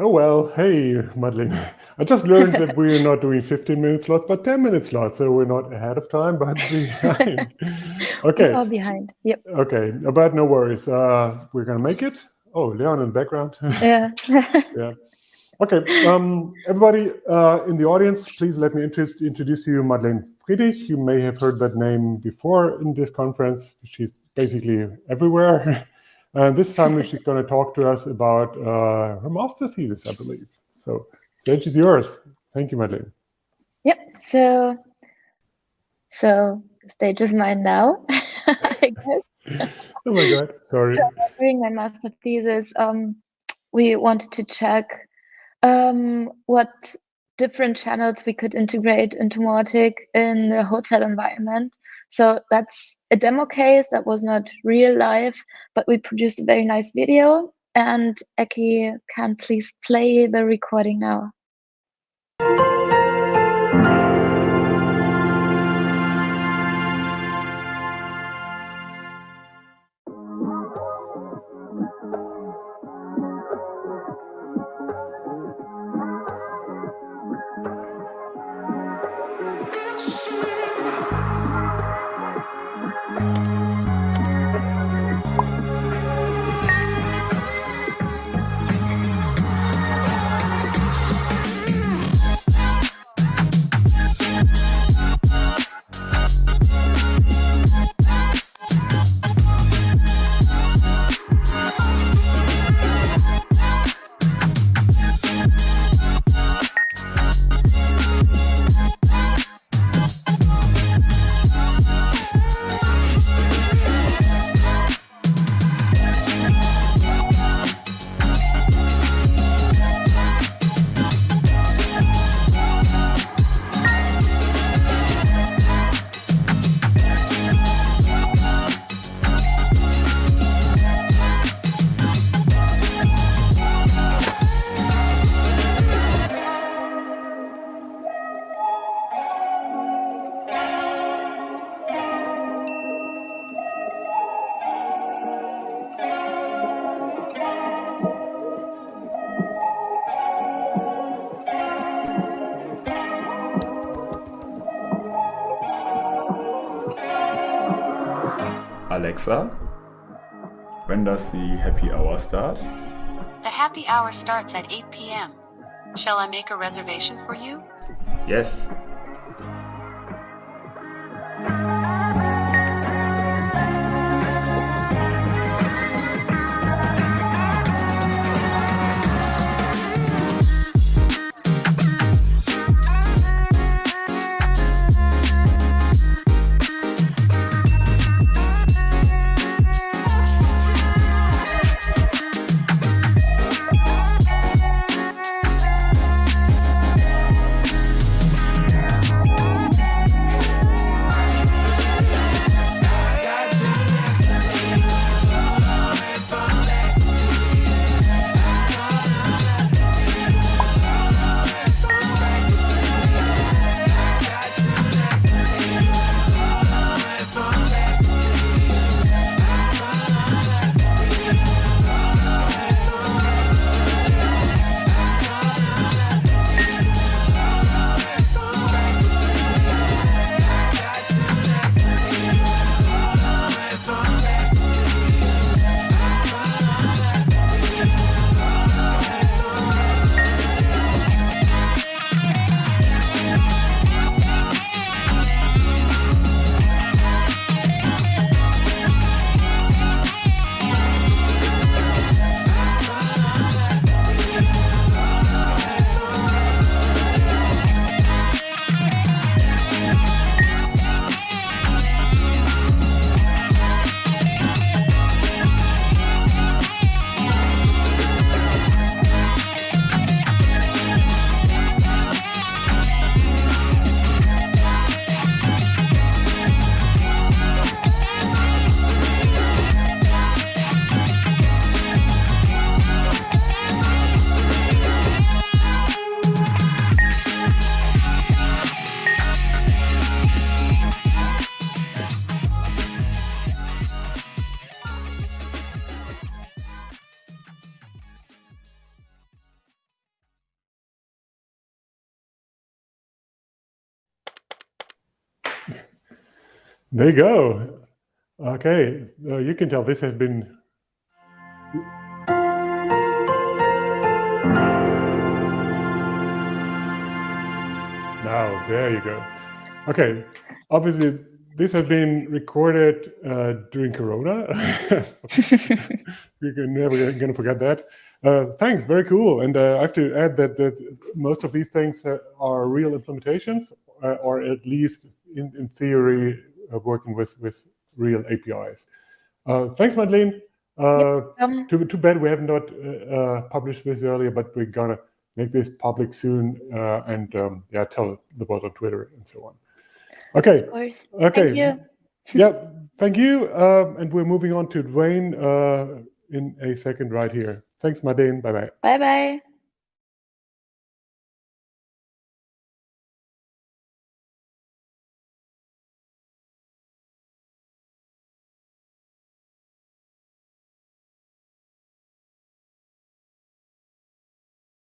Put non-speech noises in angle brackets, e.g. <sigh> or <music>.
Oh, well, hey, Madeleine. I just learned that we're not doing 15 minute slots, but 10 minute slots. So we're not ahead of time, but <laughs> behind. <laughs> okay. We're behind. Yep. Okay. But no worries. Uh, we're going to make it. Oh, Leon in the background. <laughs> Yeah. yeah. Okay. Um, everybody uh, in the audience, please let me introduce, introduce you Madeleine Friedrich. You may have heard that name before in this conference. She's basically everywhere. And this time <laughs> she's going to talk to us about uh, her master thesis, I believe. So stage is yours. Thank you, Madeleine. Yep. So, so stage is mine now, <laughs> I guess. oh my God, sorry. So doing my master thesis, um, we wanted to check um, what different channels we could integrate into Mautic in the hotel environment. So that's a demo case that was not real life, but we produced a very nice video. And Eki can please play the recording now. Alexa, when does the happy hour start? The happy hour starts at 8 p.m. Shall I make a reservation for you? Yes, There you go. Okay, uh, you can tell this has been Now, there you go. Okay, obviously this has been recorded uh, during Corona. <laughs> You're never going to forget that. Uh, thanks, very cool. And uh, I have to add that, that most of these things are real implementations, uh, or at least in, in theory, uh, working with, with real APIs. Uh, thanks, Madeleine. Um, too, too bad we have not uh, published this earlier, but we're going to make this public soon uh, and um, yeah, tell the world on Twitter and so on. Okay. Of course. Okay. Thank you. <laughs> yeah, thank you. Um, and we're moving on to Dwayne uh, in a second right here. Thanks, Madeleine. Bye-bye. Bye-bye.